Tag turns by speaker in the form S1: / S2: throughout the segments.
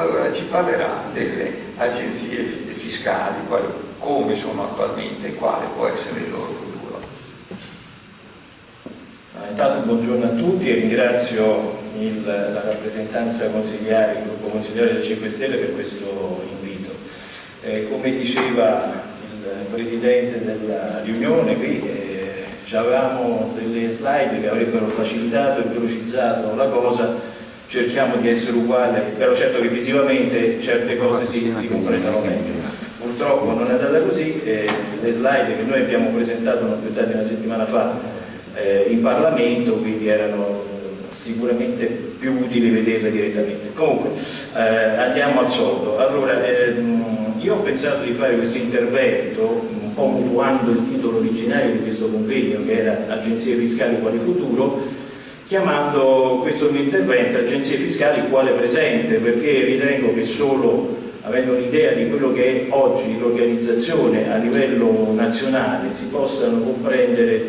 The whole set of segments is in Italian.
S1: Allora ci parlerà delle agenzie fiscali, come sono attualmente e quale può essere il loro futuro.
S2: Intanto buongiorno a tutti e ringrazio il, la rappresentanza consigliare, il gruppo consigliare del 5 Stelle per questo invito. Eh, come diceva il Presidente della riunione, qui eh, avevamo delle slide che avrebbero facilitato e velocizzato la cosa, cerchiamo di essere uguali, però certo che visivamente certe cose si, si comprendono meglio. Purtroppo non è andata così, eh, le slide che noi abbiamo presentato non più tardi una settimana fa eh, in Parlamento, quindi erano sicuramente più utile vederle direttamente. Comunque, eh, andiamo al soldo. Allora, ehm, io ho pensato di fare questo intervento, un po' mutuando il titolo originario di questo convegno, che era Agenzie Fiscali quale futuro, chiamando questo mio intervento Agenzie Fiscali quale presente, perché ritengo che solo avendo un'idea di quello che è oggi l'organizzazione a livello nazionale si possano comprendere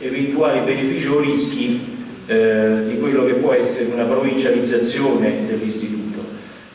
S2: eventuali benefici o rischi eh, di quello che può essere una provincializzazione dell'istituto,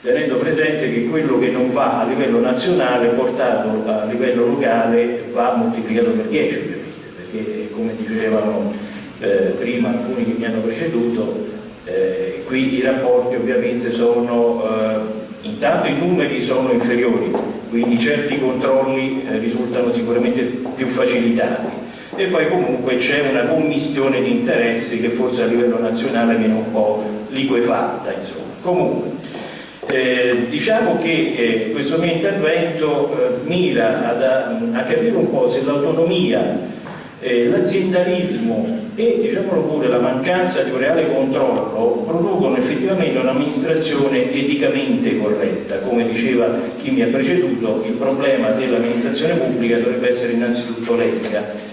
S2: tenendo presente che quello che non va a livello nazionale portato a livello locale va moltiplicato per 10 ovviamente, perché come dicevano eh, prima alcuni che mi hanno preceduto, eh, qui i rapporti ovviamente sono, eh, intanto i numeri sono inferiori, quindi certi controlli eh, risultano sicuramente più facilitati e poi comunque c'è una commistione di interessi che forse a livello nazionale viene un po' liquefatta insomma. comunque eh, diciamo che eh, questo mio intervento eh, mira ad, a, a, capire un po' se l'autonomia eh, l'aziendalismo e diciamolo pure la mancanza di un reale controllo producono effettivamente un'amministrazione eticamente corretta. Come diceva chi mi ha preceduto il problema dell'amministrazione pubblica dovrebbe essere innanzitutto l'etica.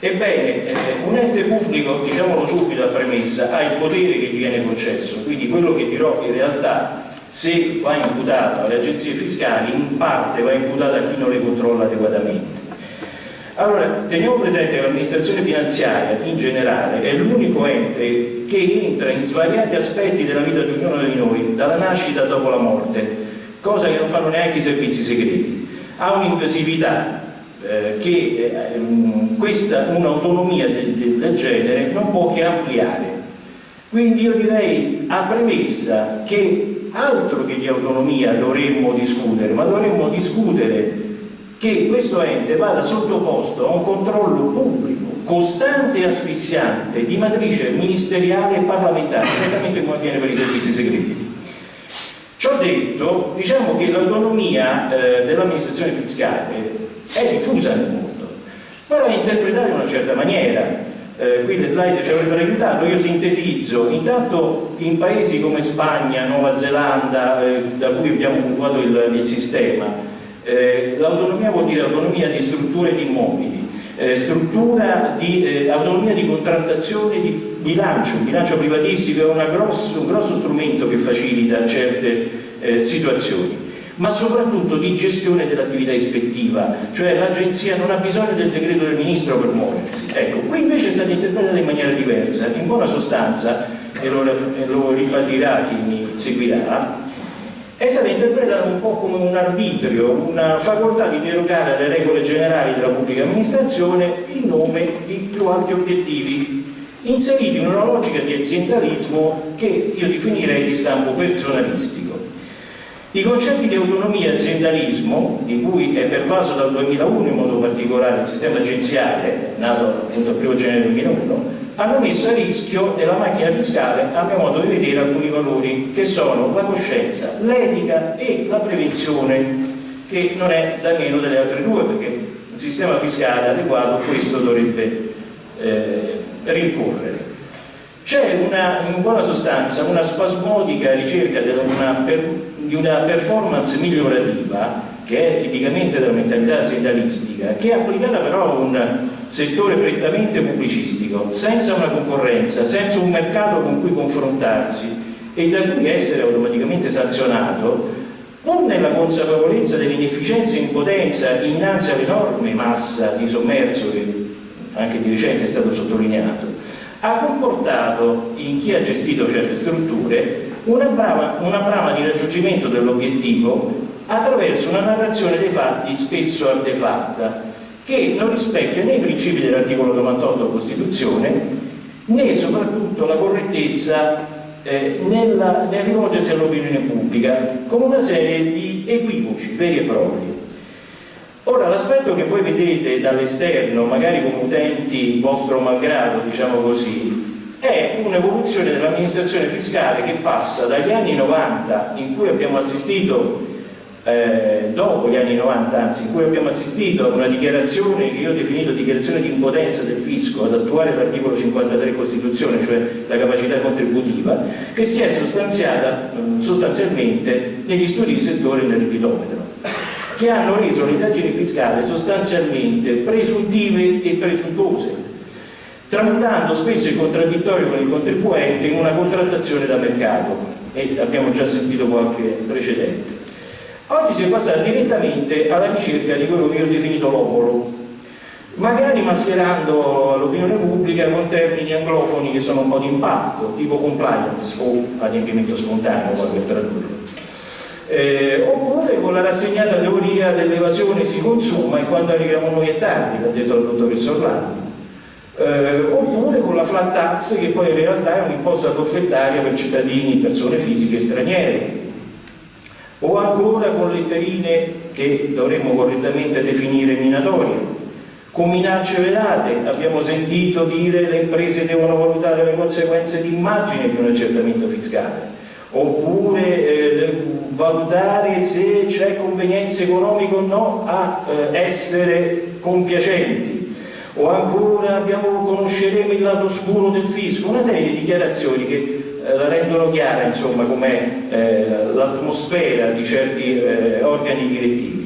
S2: Ebbene, eh, un ente pubblico, diciamolo subito a premessa, ha il potere che gli viene concesso, quindi quello che dirò in realtà se va imputato alle agenzie fiscali, in parte va imputato a chi non le controlla adeguatamente. Allora, teniamo presente che l'amministrazione finanziaria in generale è l'unico ente che entra in svariati aspetti della vita di ognuno di noi, dalla nascita dopo la morte, cosa che non fanno neanche i servizi segreti. Ha un'invasività eh, che eh, questa un'autonomia del, del, genere non può che ampliare. Quindi io direi a premessa che altro che di autonomia dovremmo discutere, ma dovremmo discutere che questo ente vada sottoposto a un controllo pubblico, costante e asfissiante, di matrice ministeriale e parlamentare, esattamente come avviene per i servizi segreti. Ciò detto, diciamo che l'autonomia eh, dell'amministrazione fiscale è diffusa nel mondo, però è interpretata in una certa maniera. Eh, qui le slide ci avrebbero aiutato, io sintetizzo, intanto in paesi come Spagna, Nuova Zelanda, eh, da cui abbiamo puntuato il, il sistema, eh, l'autonomia vuol dire autonomia di strutture di immobili, eh, struttura di eh, autonomia di contrattazione di bilancio, un bilancio privatistico è grosso, un grosso strumento che facilita certe eh, situazioni ma soprattutto di gestione dell'attività ispettiva, cioè l'agenzia non ha bisogno del decreto del ministro per muoversi. Ecco, qui invece è stata interpretata in maniera diversa, in buona sostanza, e lo, lo ribadirà chi mi seguirà, è stata interpretata un po' come un arbitrio, una facoltà di derogare alle regole generali della pubblica amministrazione in nome di più alti obiettivi, inseriti in una logica di aziendalismo che io definirei di stampo personalistico. I concetti di autonomia e aziendalismo, di cui è pervaso dal 2001 in modo particolare il sistema agenziale, nato appunto il 1 gennaio 2001, hanno messo a rischio nella macchina fiscale, a mio modo di vedere, alcuni valori che sono la coscienza, l'etica e la prevenzione, che non è da meno delle altre due, perché un sistema fiscale adeguato questo dovrebbe eh, rincorrere. C'è in buona sostanza una spasmodica ricerca una, per, di una performance migliorativa che è tipicamente della mentalità aziendalistica, che è applicata però a un settore prettamente pubblicistico, senza una concorrenza, senza un mercato con cui confrontarsi e da cui essere automaticamente sanzionato, pur nella consapevolezza dell'inefficienza e impotenza innanzi all'enorme massa di sommerso che anche di recente è stato sottolineato, ha comportato in chi ha gestito certe strutture una brava, una brava di raggiungimento dell'obiettivo attraverso una narrazione dei fatti spesso artefatta, che non rispecchia né i principi dell'articolo 98 Costituzione né soprattutto la correttezza eh, nella, nel rivolgersi all'opinione pubblica con una serie di equivoci veri e propri. Ora, l'aspetto che voi vedete dall'esterno, magari come utenti vostro malgrado, diciamo così, è un'evoluzione dell'amministrazione fiscale che passa dagli anni 90, in cui abbiamo assistito eh, dopo gli anni 90, anzi, in cui abbiamo assistito a una dichiarazione che io ho definito dichiarazione di impotenza del fisco ad attuare l'articolo 53 Costituzione, cioè la capacità contributiva, che si è sostanziata eh, sostanzialmente negli studi di settore nel ripitometro, che hanno reso le indagini fiscali sostanzialmente presuntive e presuntuose, tramutando spesso il contraddittorio con il contribuente in una contrattazione da mercato, e abbiamo già sentito qualche precedente. Oggi si è passati direttamente alla ricerca di quello che io ho definito l'opolo, magari mascherando l'opinione pubblica con termini anglofoni che sono un po' di impatto, tipo compliance o adempimento spontaneo, poi per tradurlo. Eh, oppure con la rassegnata teoria dell'evasione si consuma e quando arriviamo noi è tardi, l'ha detto il dottoressa Orlando. Eh, oppure con la flat tax che poi in realtà è un'imposta forfettaria per cittadini, persone fisiche e straniere, o ancora con letterine che dovremmo correttamente definire minatorie. Con minacce velate abbiamo sentito dire che le imprese devono valutare le conseguenze di immagine di un accertamento fiscale, oppure eh, valutare se c'è convenienza economica o no a eh, essere compiacenti, o ancora abbiamo, conosceremo il lato scuro del fisco, una serie di dichiarazioni che rendono chiara insomma com'è eh, l'atmosfera di certi eh, organi direttivi.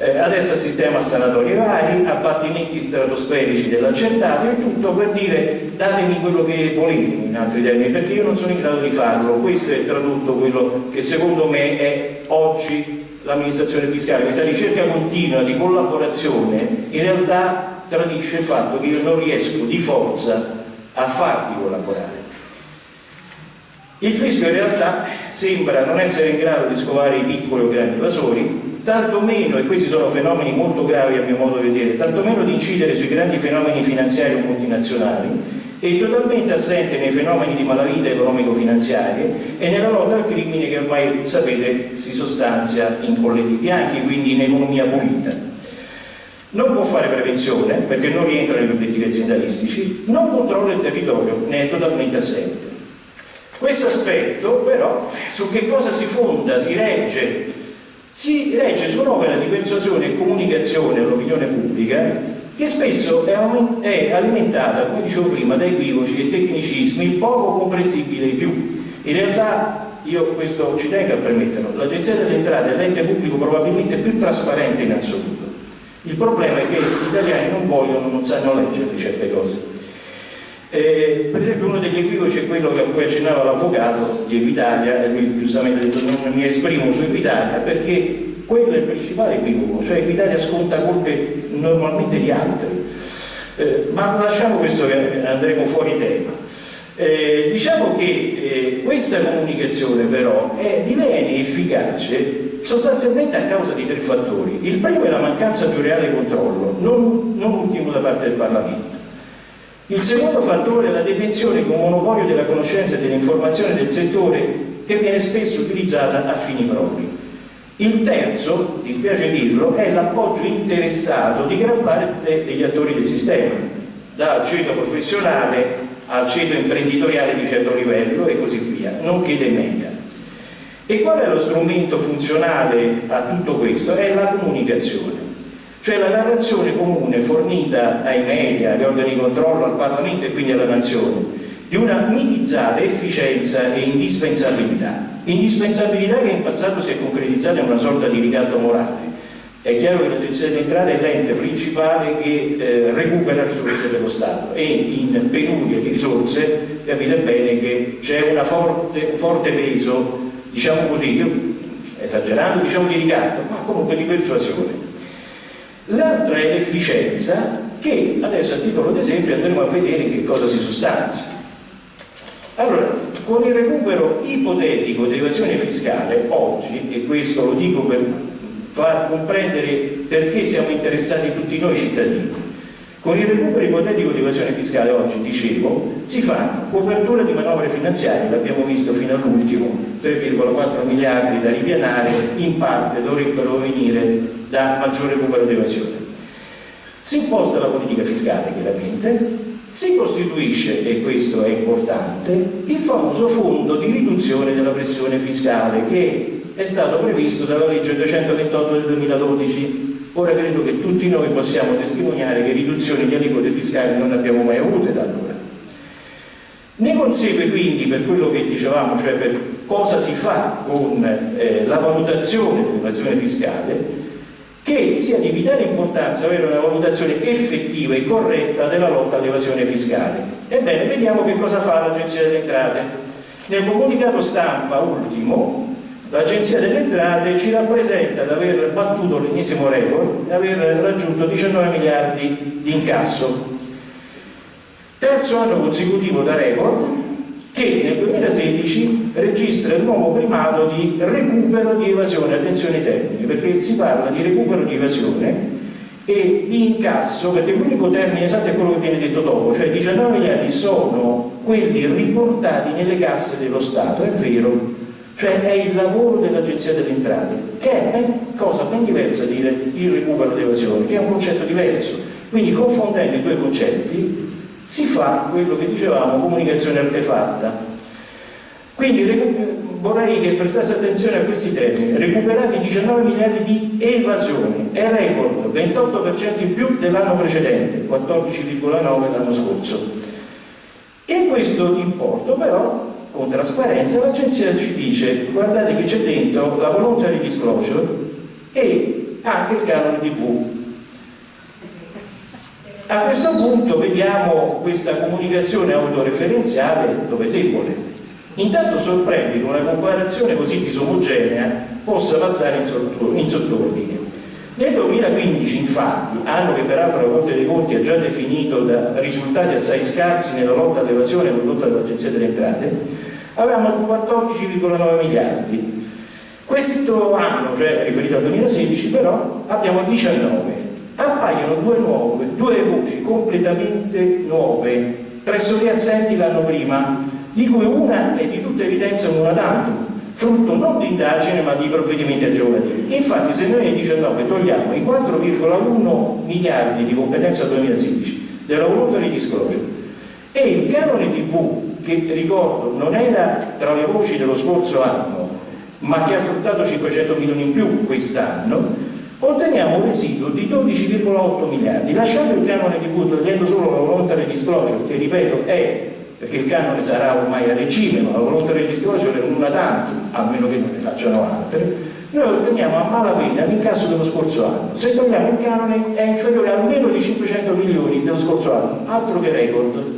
S2: Eh, adesso assistiamo a sanatorie vari, abbattimenti stratosferici dell'accertato e tutto per dire datemi quello che volete in altri termini perché io non sono in grado di farlo, questo è tradotto quello che secondo me è oggi l'amministrazione fiscale, questa ricerca continua di collaborazione in realtà tradisce il fatto che io non riesco di forza a farti collaborare il fisco in realtà sembra non essere in grado di scovare i piccoli o grandi evasori, tantomeno, e questi sono fenomeni molto gravi a mio modo di vedere, tantomeno di incidere sui grandi fenomeni finanziari o multinazionali, e totalmente assente nei fenomeni di malavita economico-finanziarie e nella lotta al crimine che ormai sapete si sostanzia in colletti bianchi, quindi in economia pulita. Non può fare prevenzione perché non rientra negli obiettivi aziendalistici, non controlla il territorio, ne è totalmente assente. Questo aspetto però su che cosa si fonda, si regge? Si regge su un'opera di persuasione e comunicazione all'opinione pubblica che spesso è alimentata, come dicevo prima, da equivoci e tecnicismi poco comprensibili più. In realtà, io questo ci tengo a permetterlo, l'Agenzia delle Entrate è l'ente pubblico probabilmente più trasparente in assoluto. Il problema è che gli italiani non vogliono, non sanno leggere certe cose. Eh, per esempio uno degli equivoci è quello che a cui accennava l'avvocato di Equitalia, e lui giustamente ha detto non mi esprimo su Equitalia perché quello è il principale equivoco, cioè Equitalia sconta colpe normalmente di altri. Eh, ma lasciamo questo che andremo fuori tema. Eh, diciamo che eh, questa comunicazione però è, diviene efficace sostanzialmente a causa di tre fattori. Il primo è la mancanza di un reale controllo, non, non ultimo da parte del Parlamento. Il secondo fattore è la detenzione con monopolio della conoscenza e dell'informazione del settore che viene spesso utilizzata a fini propri. Il terzo, dispiace dirlo, è l'appoggio interessato di gran parte degli attori del sistema, dal ceto professionale al ceto imprenditoriale di certo livello e così via, nonché dei media. E qual è lo strumento funzionale a tutto questo? È la comunicazione cioè la narrazione comune fornita ai media, agli organi di controllo, al Parlamento e quindi alla Nazione, di una mitizzata efficienza e indispensabilità. Indispensabilità che in passato si è concretizzata in una sorta di ricatto morale. È chiaro che l'Agenzia delle Entrate è l'ente principale che eh, recupera risorse dello Stato e in penuria di risorse capite bene che c'è un forte peso, diciamo così, io, esagerando diciamo di ricatto, ma comunque di persuasione L'altra è l'efficienza che adesso a titolo d'esempio andremo a vedere che cosa si sostanzia. Allora, con il recupero ipotetico di evasione fiscale, oggi, e questo lo dico per far comprendere perché siamo interessati tutti noi cittadini, con il recupero ipotetico di evasione fiscale oggi, dicevo, si fa copertura di manovre finanziarie, l'abbiamo visto fino all'ultimo, 3,4 miliardi da ripianare, in parte dovrebbero venire da maggior recupero di evasione. Si imposta la politica fiscale, chiaramente, si costituisce, e questo è importante, il famoso fondo di riduzione della pressione fiscale che è stato previsto dalla legge 228 del 2012. Ora credo che tutti noi possiamo testimoniare che riduzioni di aliquote fiscali non abbiamo mai avute da allora. Ne consegue quindi, per quello che dicevamo, cioè per cosa si fa con eh, la valutazione dell'evasione fiscale, che sia di vitale importanza avere una valutazione effettiva e corretta della lotta all'evasione fiscale. Ebbene, vediamo che cosa fa l'Agenzia delle Entrate. Nel comunicato stampa ultimo, l'Agenzia delle Entrate ci rappresenta di aver battuto l'ennesimo record e aver raggiunto 19 miliardi di incasso. Terzo anno consecutivo da record, che nel 2016 registra il nuovo primato di recupero di evasione, attenzione termini, perché si parla di recupero di evasione e di incasso, perché l'unico termine esatto è quello che viene detto dopo, cioè 19 miliardi sono quelli riportati nelle casse dello Stato, è vero, cioè è il lavoro dell'Agenzia delle Entrate, che è cosa ben diversa dire il recupero di evasione, che è un concetto diverso. Quindi confondendo i due concetti si fa quello che dicevamo comunicazione artefatta. Quindi vorrei che prestasse attenzione a questi termini. Recuperati 19 miliardi di evasione, è record, 28% in più dell'anno precedente, 14,9 l'anno scorso. E questo importo però, con trasparenza, l'agenzia ci dice guardate che c'è dentro la voluntary disclosure e anche il canone TV a questo punto vediamo questa comunicazione autoreferenziale dove è debole. Intanto sorprende che una comparazione così disomogenea possa passare in sottordine. Nel 2015, infatti, anno che peraltro la Corte dei Conti ha già definito da risultati assai scarsi nella lotta all'evasione condotta dall'Agenzia delle Entrate, avevamo 14,9 miliardi. Questo anno, cioè riferito al 2016, però abbiamo 19 appaiono due, nuove, due voci completamente nuove, pressoché assenti l'anno prima, di cui una è di tutta evidenza una tantum, frutto non di indagine ma di provvedimenti aggiornativi. Infatti se noi nel 19 togliamo i 4,1 miliardi di competenza 2016 della voluntary disclosure e il canone TV, che ricordo non era tra le voci dello scorso anno, ma che ha fruttato 500 milioni in più quest'anno, otteniamo un residuo di 12,8 miliardi, lasciando il canone di butto, togliendo solo la voluntary disclosure, che ripeto è, perché il canone sarà ormai a regime, ma la voluntary disclosure è una tanto, a meno che non ne facciano altre, noi otteniamo a malapena l'incasso dello scorso anno. Se togliamo il canone è inferiore a meno di 500 milioni dello scorso anno, altro che record.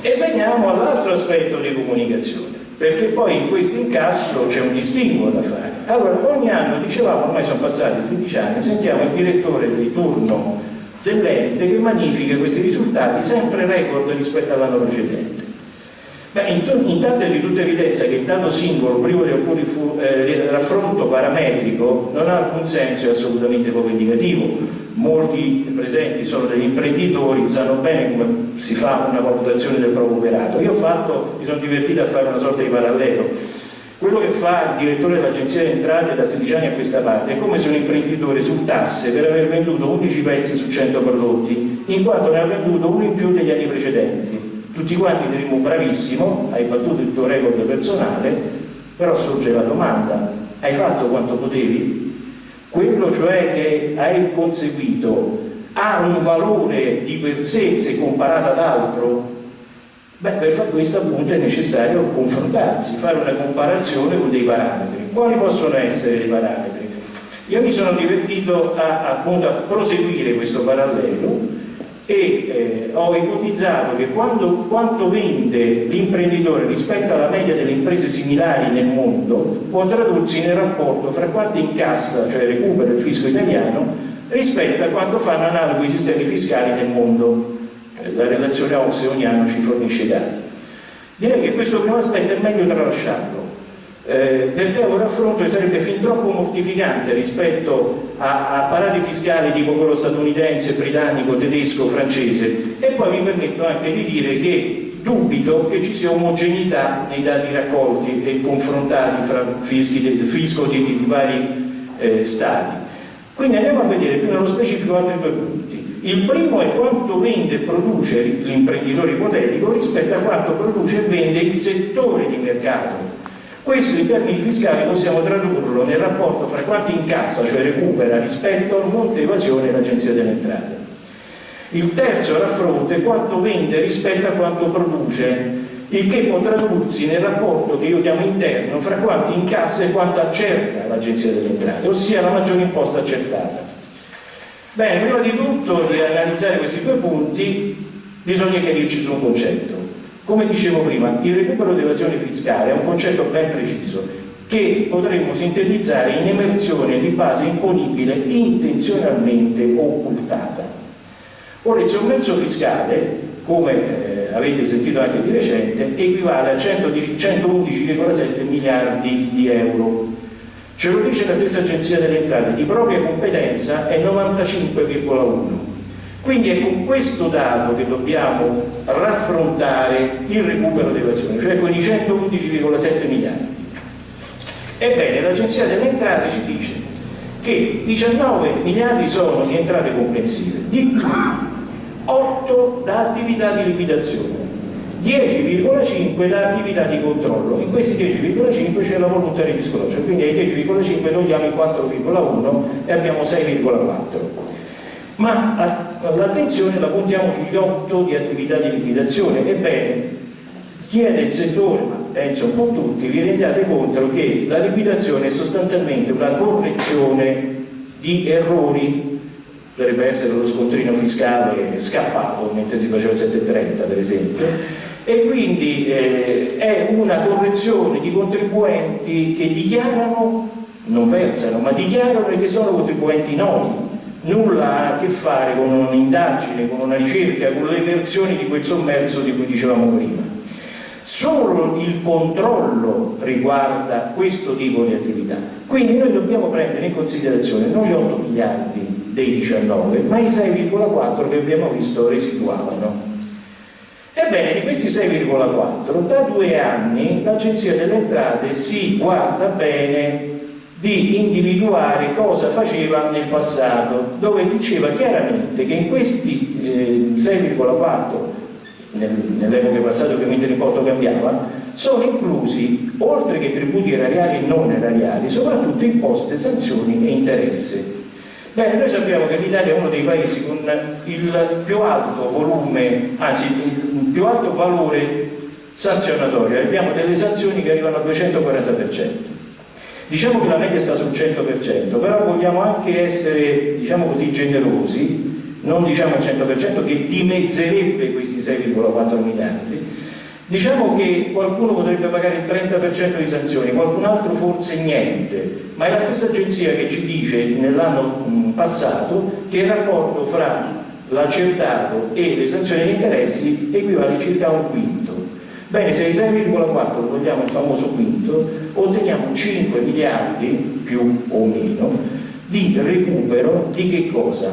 S2: E veniamo all'altro aspetto di comunicazione perché poi in questo incasso c'è un distinguo da fare. Allora, ogni anno, dicevamo, ormai sono passati 16 anni, sentiamo il direttore di turno dell'ente che magnifica questi risultati sempre record rispetto all'anno precedente. Beh, intanto è di tutta evidenza che il dato singolo, privo di alcun eh, raffronto parametrico, non ha alcun senso e assolutamente poco indicativo. Molti presenti sono degli imprenditori, sanno bene come si fa una valutazione del proprio operato. Io ho fatto, mi sono divertito a fare una sorta di parallelo. Quello che fa il direttore dell'agenzia di entrate da 16 anni a questa parte è come se un imprenditore sultasse per aver venduto 11 pezzi su 100 prodotti, in quanto ne ha venduto uno in più degli anni precedenti tutti quanti diremo bravissimo, hai battuto il tuo record personale, però sorge la domanda, hai fatto quanto potevi? Quello cioè che hai conseguito ha un valore di per sé se comparato ad altro? Beh, per fare questo appunto è necessario confrontarsi, fare una comparazione con dei parametri. Quali possono essere dei parametri? Io mi sono divertito a, appunto, a proseguire questo parallelo e eh, ho ipotizzato che quando, quanto vende l'imprenditore rispetto alla media delle imprese similari nel mondo può tradursi nel rapporto fra quanto incassa, cioè recupera il fisco italiano, rispetto a quanto fanno analoghi sistemi fiscali nel mondo. Eh, la relazione OXE ogni anno ci fornisce dati. Direi che questo primo aspetto è meglio tralasciarlo, eh, perché un raffronto sarebbe fin troppo mortificante rispetto a, apparati fiscali tipo quello statunitense, britannico, tedesco, francese e poi mi permetto anche di dire che dubito che ci sia omogeneità nei dati raccolti e confrontati fra fischi fisco di vari eh, stati. Quindi andiamo a vedere più nello specifico altri due punti. Il primo è quanto vende e produce l'imprenditore ipotetico rispetto a quanto produce e vende il settore di mercato questo in termini fiscali possiamo tradurlo nel rapporto fra quanto incassa, cioè recupera, rispetto al monte evasione dell'Agenzia delle Entrate. Il terzo raffronto è quanto vende rispetto a quanto produce, il che può tradursi nel rapporto che io chiamo interno fra quanto incassa e quanto accerta l'Agenzia delle Entrate, ossia la maggiore imposta accertata. Bene, prima di tutto di analizzare questi due punti bisogna chiarirci su un concetto. Come dicevo prima, il recupero dell'evasione fiscale è un concetto ben preciso che potremmo sintetizzare in emersione di base imponibile intenzionalmente occultata. Ora, il sommerso fiscale, come eh, avete sentito anche di recente, equivale a 111,7 miliardi di euro. Ce lo dice la stessa Agenzia delle Entrate, di propria competenza è 95,1 quindi è con questo dato che dobbiamo raffrontare il recupero dell'evasione, cioè con i 111,7 miliardi. Ebbene, l'Agenzia delle Entrate ci dice che 19 miliardi sono di entrate complessive, di cui 8 da attività di liquidazione, 10,5 da attività di controllo. In questi 10,5 c'è la voluntary disclosure, quindi ai 10,5 togliamo il 4,1 e abbiamo 6,4 ma l'attenzione la puntiamo sugli 8 di attività di liquidazione. Ebbene, chi è del settore, ma penso un po' tutti, vi rendiate conto che la liquidazione è sostanzialmente una correzione di errori dovrebbe essere lo scontrino fiscale scappato mentre si faceva il 730 per esempio e quindi eh, è una correzione di contribuenti che dichiarano non versano ma dichiarano che sono contribuenti noti nulla ha a che fare con un'indagine, con una ricerca, con le versioni di quel sommerso di cui dicevamo prima. Solo il controllo riguarda questo tipo di attività. Quindi noi dobbiamo prendere in considerazione non gli 8 miliardi dei 19, ma i 6,4 che abbiamo visto residuavano. Ebbene, questi 6,4, da due anni l'Agenzia delle Entrate si guarda bene di individuare cosa faceva nel passato, dove diceva chiaramente che in questi eh, 6,4 nel, nell'epoca passata ovviamente l'importo cambiava, sono inclusi, oltre che tributi erariali e non erariali, soprattutto imposte, sanzioni e interesse. Bene, noi sappiamo che l'Italia è uno dei paesi con il più alto volume, anzi più alto valore sanzionatorio, abbiamo delle sanzioni che arrivano al 240%. Diciamo che la media sta sul 100%, però vogliamo anche essere, diciamo così, generosi, non diciamo al 100% che dimezzerebbe questi 6,4 miliardi, Diciamo che qualcuno potrebbe pagare il 30% di sanzioni, qualcun altro forse niente, ma è la stessa agenzia che ci dice nell'anno passato che il rapporto fra l'accertato e le sanzioni di interessi equivale circa a un quinto. Bene, se i 6,4 togliamo il famoso quinto, otteniamo 5 miliardi, più o meno, di recupero di che cosa?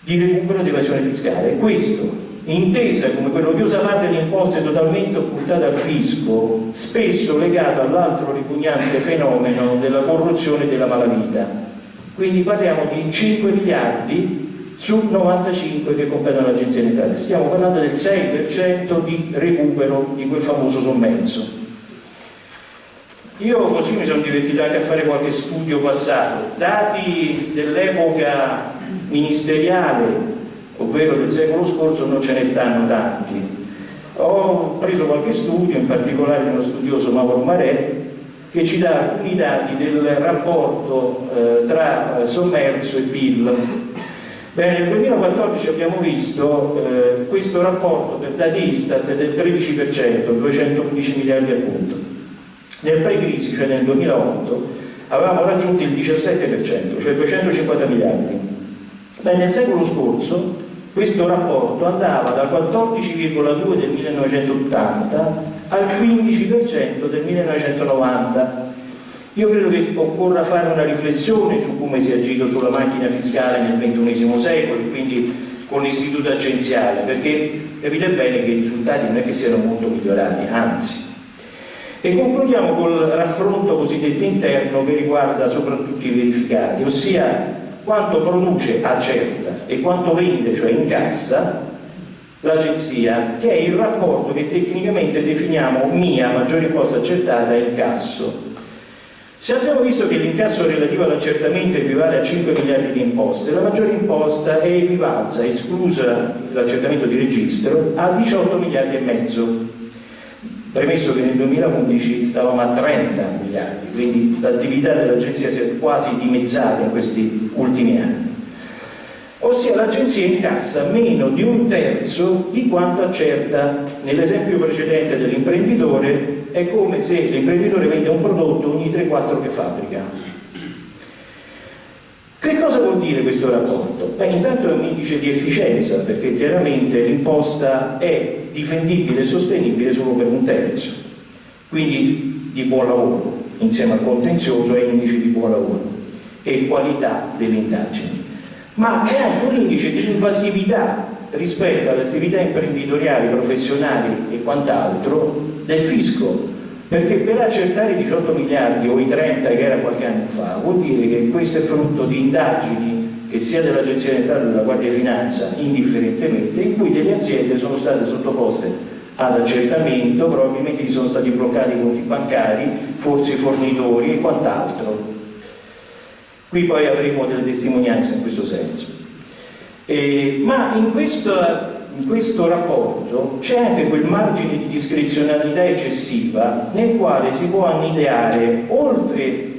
S2: Di recupero di evasione fiscale. Questo, intesa come quello che usa parte di imposte totalmente occultate al fisco, spesso legato all'altro ripugnante fenomeno della corruzione e della malavita. Quindi parliamo di 5 miliardi su 95 che competono all'Agenzia Italia. Stiamo parlando del 6% di recupero di quel famoso sommerso. Io così mi sono divertito anche a fare qualche studio passato. Dati dell'epoca ministeriale, ovvero del secolo scorso, non ce ne stanno tanti. Ho preso qualche studio, in particolare uno studioso Mauro Marè, che ci dà alcuni dati del rapporto eh, tra sommerso e PIL Bene, nel 2014 abbiamo visto eh, questo rapporto per dati Istat del 13%, 211 miliardi appunto. Nel pre-crisi, cioè nel 2008, avevamo raggiunto il 17%, cioè 250 miliardi. Beh, nel secolo scorso questo rapporto andava dal 14,2 del 1980 al 15% del 1990 io credo che occorra fare una riflessione su come si è agito sulla macchina fiscale nel XXI secolo e quindi con l'istituto agenziale, perché capite bene che i risultati non è che siano molto migliorati, anzi. E concludiamo col raffronto cosiddetto interno che riguarda soprattutto i verificati, ossia quanto produce accerta e quanto vende, cioè incassa, l'agenzia, che è il rapporto che tecnicamente definiamo MIA, maggiore imposta accertata, e incasso. Se abbiamo visto che l'incasso relativo all'accertamento equivale a 5 miliardi di imposte, la maggiore imposta è equivalsa, esclusa l'accertamento di registro, a 18 miliardi e mezzo. Premesso che nel 2011 stavamo a 30 miliardi, quindi l'attività dell'agenzia si è quasi dimezzata in questi ultimi anni ossia l'agenzia incassa meno di un terzo di quanto accerta. Nell'esempio precedente dell'imprenditore è come se l'imprenditore vende un prodotto ogni 3-4 che fabbrica. Che cosa vuol dire questo rapporto? Beh, intanto è un indice di efficienza perché chiaramente l'imposta è difendibile e sostenibile solo per un terzo. Quindi di buon lavoro insieme al contenzioso è indice di buon lavoro e qualità delle indagini ma è anche un indice di invasività rispetto alle attività imprenditoriali, professionali e quant'altro del fisco. Perché per accertare i 18 miliardi o i 30 che era qualche anno fa vuol dire che questo è frutto di indagini che sia dell'Agenzia Centrale della Guardia di Finanza indifferentemente in cui delle aziende sono state sottoposte ad accertamento probabilmente gli sono stati bloccati i conti bancari forse i fornitori e quant'altro Qui poi avremo delle testimonianze in questo senso. Eh, ma in questo, in questo rapporto c'è anche quel margine di discrezionalità eccessiva nel quale si può annideare oltre,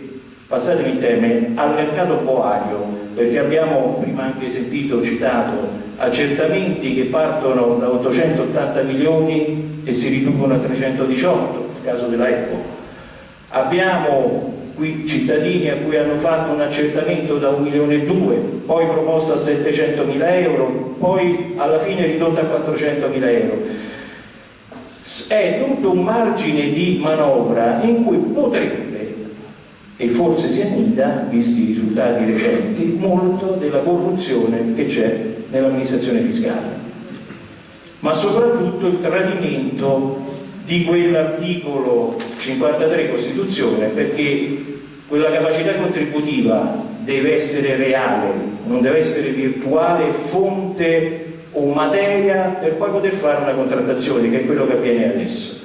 S2: passatemi il termine, al mercato boario, perché abbiamo prima anche sentito, citato, accertamenti che partono da 880 milioni e si riducono a 318, nel caso della Apple. Abbiamo qui cittadini a cui hanno fatto un accertamento da 1 milione e 2, poi proposto a 700 mila euro, poi alla fine ridotto a 400 mila euro. È tutto un margine di manovra in cui potrebbe, e forse si annida, visti i risultati recenti, molto della corruzione che c'è nell'amministrazione fiscale. Ma soprattutto il tradimento di quell'articolo 53 Costituzione perché quella capacità contributiva deve essere reale, non deve essere virtuale, fonte o materia per poi poter fare una contrattazione che è quello che avviene adesso.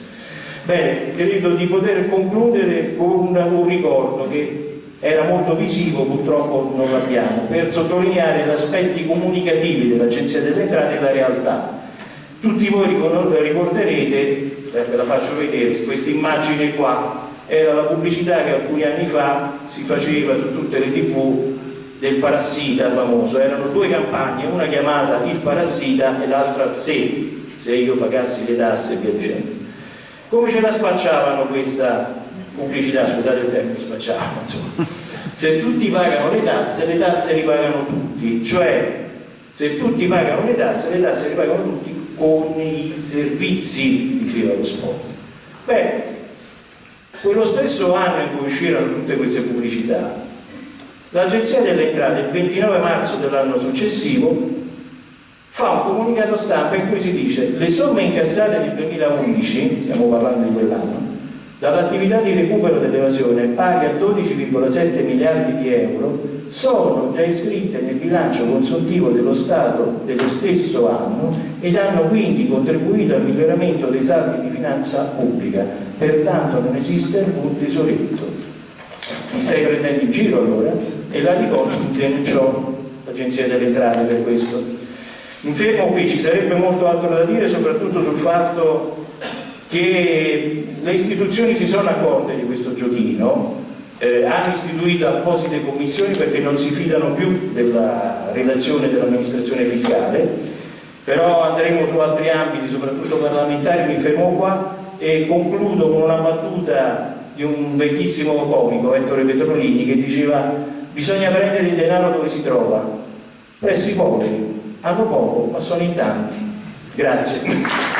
S2: Bene, credo di poter concludere con un ricordo che era molto visivo, purtroppo non l'abbiamo, per sottolineare gli aspetti comunicativi dell'Agenzia delle Entrate e la realtà. Tutti voi ricorderete eh, ve la faccio vedere, questa immagine qua era la pubblicità che alcuni anni fa si faceva su tutte le tv del parassita famoso, erano due campagne, una chiamata il parassita e l'altra se, se io pagassi le tasse e via dicendo. Come ce la spacciavano questa pubblicità, scusate il termine spacciavano, insomma. Se tutti pagano le tasse, le tasse ripagano tutti, cioè se tutti pagano le tasse, le tasse ripagano tutti con i servizi, diceva lo spot. Beh, quello stesso anno in cui uscirono tutte queste pubblicità, l'Agenzia delle Entrate, il 29 marzo dell'anno successivo, fa un comunicato stampa in cui si dice le somme incassate nel 2011, stiamo parlando di quell'anno, dall'attività di recupero dell'evasione pari a 12,7 miliardi di euro sono già iscritte nel bilancio consuntivo dello Stato dello stesso anno ed hanno quindi contribuito al miglioramento dei saldi di finanza pubblica. Pertanto non esiste alcun tesoretto. Mi stai prendendo in giro allora? e la Diconsum denunciò l'Agenzia delle Entrate per questo. Mi fermo qui, ci sarebbe molto altro da dire soprattutto sul fatto che le istituzioni si sono accorte di questo giochino, eh, hanno istituito apposite commissioni perché non si fidano più della relazione dell'amministrazione fiscale, però andremo su altri ambiti, soprattutto parlamentari, mi fermo qua e concludo con una battuta di un vecchissimo comico, Ettore Petrolini, che diceva bisogna prendere il denaro dove si trova, presso i poveri, hanno poco ma sono in tanti. Grazie.